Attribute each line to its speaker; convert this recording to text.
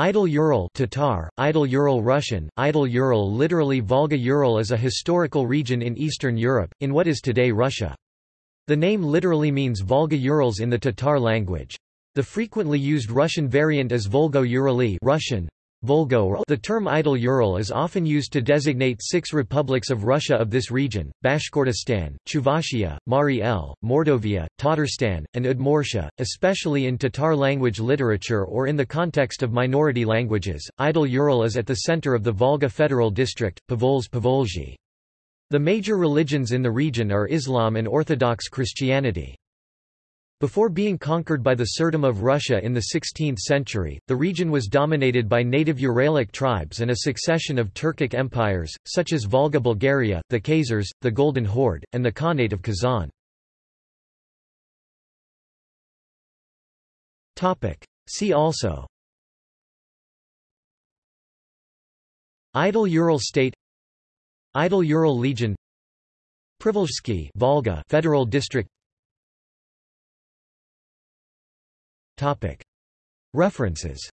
Speaker 1: Idel Ural Tatar, Idel Ural Russian, Idel Ural literally Volga Ural is a historical region in Eastern Europe, in what is today Russia. The name literally means Volga Urals in the Tatar language. The frequently used Russian variant is Volgo-Urali Russian, Volgo the term Idel Ural is often used to designate six republics of Russia of this region, Bashkortostan, Chuvashia, Mari El, Mordovia, Tatarstan, and Udmurtia, especially in Tatar language literature or in the context of minority languages. Idel Ural is at the center of the Volga Federal District, Povols Povolzhi. The major religions in the region are Islam and Orthodox Christianity. Before being conquered by the Tsardom of Russia in the 16th century, the region was dominated by native Uralic tribes and a succession of Turkic empires, such as Volga Bulgaria, the Khazars, the Golden Horde, and the Khanate of Kazan. See also Idel Ural State Idel Ural Legion Privolzhsky Volga Federal District References